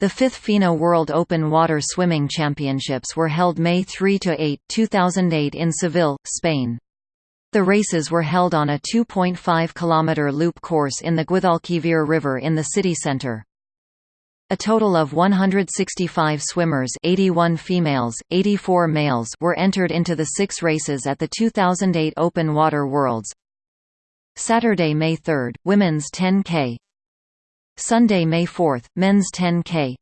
The fifth FINA World Open Water Swimming Championships were held May 3–8, 2008 in Seville, Spain. The races were held on a 2.5 km loop course in the Guadalquivir River in the city centre. A total of 165 swimmers 81 females, 84 males were entered into the six races at the 2008 Open Water Worlds. Saturday, May 3, Women's 10K Sunday, May 4, Men's 10K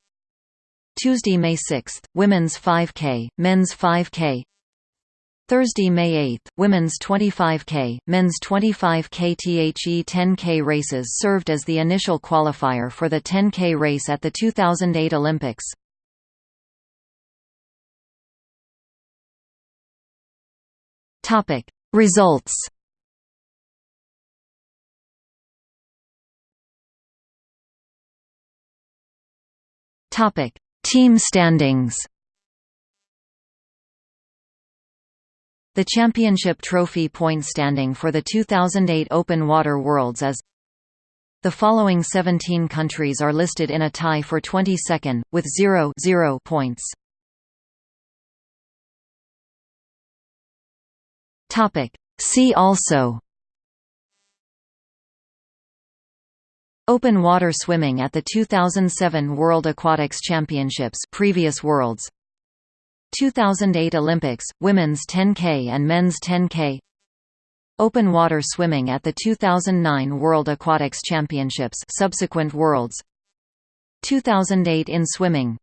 Tuesday, May 6, Women's 5K, Men's 5K Thursday, May 8, Women's 25K, Men's 25K THE 10K races served as the initial qualifier for the 10K race at the 2008 Olympics. Results Topic: Team standings. The championship trophy point standing for the 2008 Open Water Worlds is The following 17 countries are listed in a tie for 22nd, with 0, 0 points. See also Open water swimming at the 2007 World Aquatics Championships previous worlds. 2008 Olympics women's 10K and men's 10K Open water swimming at the 2009 World Aquatics Championships subsequent worlds. 2008 in swimming